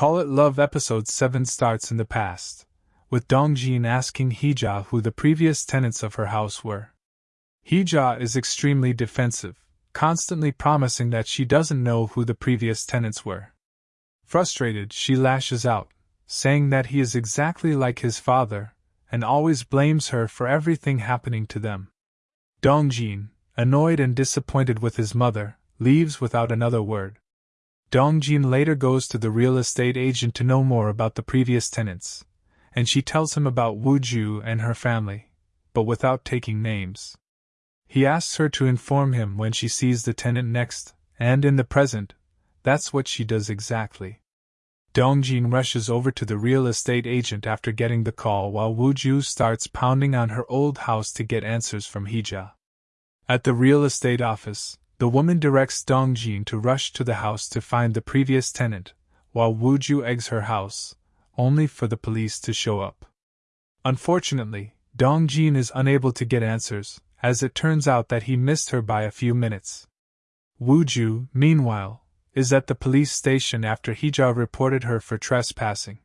Call It Love episode 7 starts in the past, with Dongjin asking Hija who the previous tenants of her house were. Hija is extremely defensive, constantly promising that she doesn't know who the previous tenants were. Frustrated, she lashes out, saying that he is exactly like his father, and always blames her for everything happening to them. Dongjin, annoyed and disappointed with his mother, leaves without another word. Dongjin later goes to the real estate agent to know more about the previous tenants, and she tells him about Wuju and her family, but without taking names. He asks her to inform him when she sees the tenant next, and in the present, that's what she does exactly. Dongjin rushes over to the real estate agent after getting the call while Wuju starts pounding on her old house to get answers from Hija. At the real estate office, the woman directs Dongjin to rush to the house to find the previous tenant, while Wuju eggs her house, only for the police to show up. Unfortunately, Dongjin is unable to get answers, as it turns out that he missed her by a few minutes. Wuju, meanwhile, is at the police station after Hija reported her for trespassing.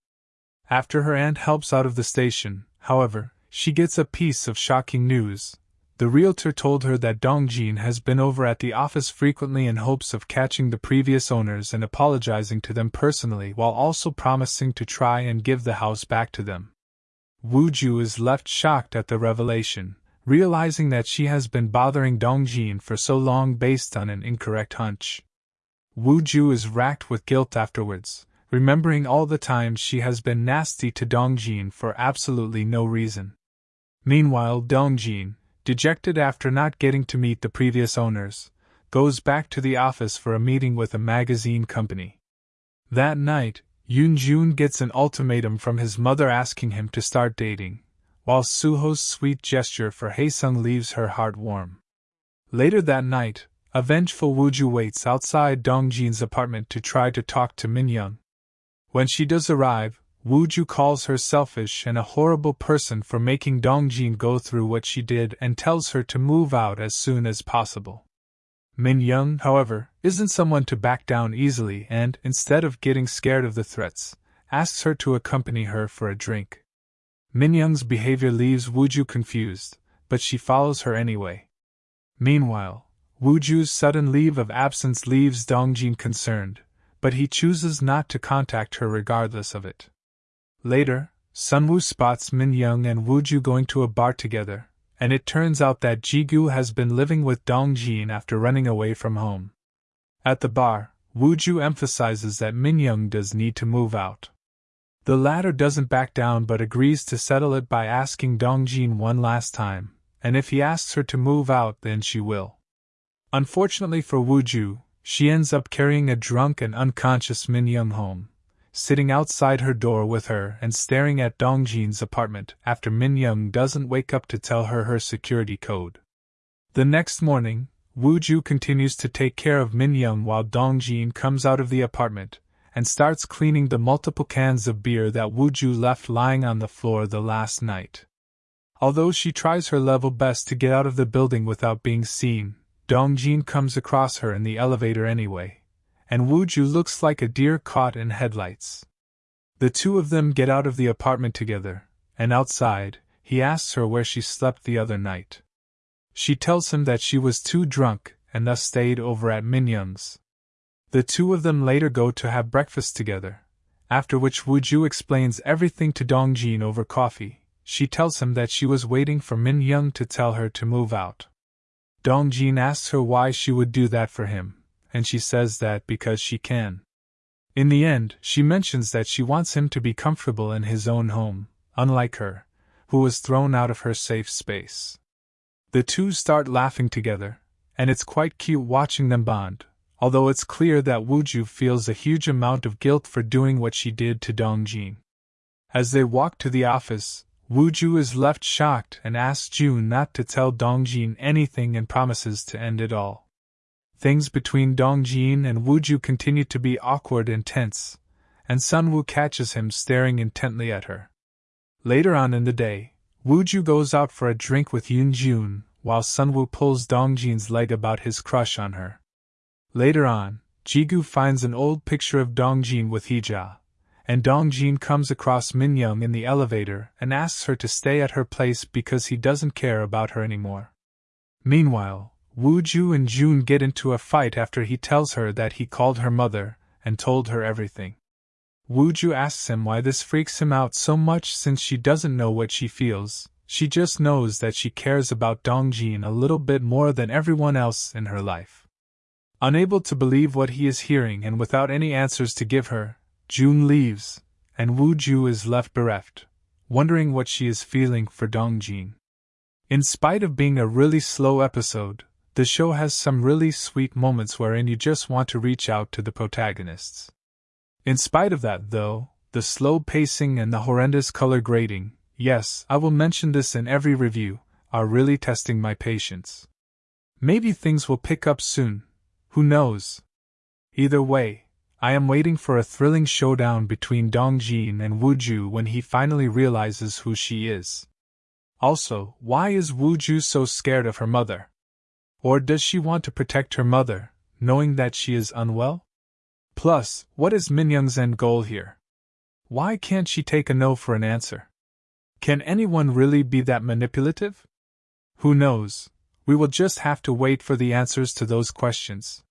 After her aunt helps out of the station, however, she gets a piece of shocking news. The realtor told her that Dongjin has been over at the office frequently in hopes of catching the previous owners and apologizing to them personally while also promising to try and give the house back to them. Wuju is left shocked at the revelation, realizing that she has been bothering Dongjin for so long based on an incorrect hunch. Wu Ju is racked with guilt afterwards, remembering all the times she has been nasty to Dongjin for absolutely no reason. Meanwhile, Dongjin, dejected after not getting to meet the previous owners, goes back to the office for a meeting with a magazine company. That night, Yoon Jun gets an ultimatum from his mother asking him to start dating, while Suho's sweet gesture for Haesung leaves her heart warm. Later that night, a vengeful Wuju waits outside Dongjin's apartment to try to talk to Min Minyoung. When she does arrive, Wuju calls her selfish and a horrible person for making Dongjin go through what she did and tells her to move out as soon as possible. Minyoung, however, isn't someone to back down easily and, instead of getting scared of the threats, asks her to accompany her for a drink. Minyoung's behavior leaves Wuju confused, but she follows her anyway. Meanwhile, Wuju's sudden leave of absence leaves Dongjin concerned, but he chooses not to contact her regardless of it. Later, Sunwoo spots Minyoung and Wuju going to a bar together, and it turns out that Jigu has been living with Dongjin after running away from home. At the bar, Wuju emphasizes that Minyoung does need to move out. The latter doesn't back down but agrees to settle it by asking Dongjin one last time, and if he asks her to move out, then she will. Unfortunately for Wuju, she ends up carrying a drunk and unconscious Min Young home, sitting outside her door with her and staring at Dongjin's apartment after Min Young doesn't wake up to tell her her security code. The next morning, Wuju continues to take care of Min Young while Dongjin comes out of the apartment and starts cleaning the multiple cans of beer that Wuju left lying on the floor the last night. Although she tries her level best to get out of the building without being seen, Dongjin comes across her in the elevator anyway, and Wuju looks like a deer caught in headlights. The two of them get out of the apartment together, and outside, he asks her where she slept the other night. She tells him that she was too drunk and thus stayed over at Minyoung's. The two of them later go to have breakfast together, after which Wuju explains everything to Dongjin over coffee. She tells him that she was waiting for Min Young to tell her to move out. Dongjin asks her why she would do that for him, and she says that because she can. In the end, she mentions that she wants him to be comfortable in his own home, unlike her, who was thrown out of her safe space. The two start laughing together, and it's quite cute watching them bond, although it's clear that Wuju feels a huge amount of guilt for doing what she did to Dongjin. As they walk to the office, Wuju is left shocked and asks June not to tell Dongjin anything and promises to end it all. Things between Dongjin and Wuju continue to be awkward and tense, and Sunwoo catches him staring intently at her. Later on in the day, Wuju goes out for a drink with Yoon Jun, while Sunwoo pulls Dongjin's leg about his crush on her. Later on, Jigu finds an old picture of Dongjin with Hija, and Dong Jin comes across Min Young in the elevator and asks her to stay at her place because he doesn't care about her anymore. Meanwhile, Wu Ju and June get into a fight after he tells her that he called her mother and told her everything. Wu Ju asks him why this freaks him out so much since she doesn't know what she feels, she just knows that she cares about Dong Jin a little bit more than everyone else in her life. Unable to believe what he is hearing and without any answers to give her, June leaves, and Wu Ju is left bereft, wondering what she is feeling for Dong Jin. In spite of being a really slow episode, the show has some really sweet moments wherein you just want to reach out to the protagonists. In spite of that, though, the slow pacing and the horrendous color grading, yes, I will mention this in every review, are really testing my patience. Maybe things will pick up soon, who knows? Either way, I am waiting for a thrilling showdown between Dong Jin and Wu Ju when he finally realizes who she is. Also, why is Wu Ju so scared of her mother? Or does she want to protect her mother, knowing that she is unwell? Plus, what is Minyoung's end goal here? Why can't she take a no for an answer? Can anyone really be that manipulative? Who knows? We will just have to wait for the answers to those questions.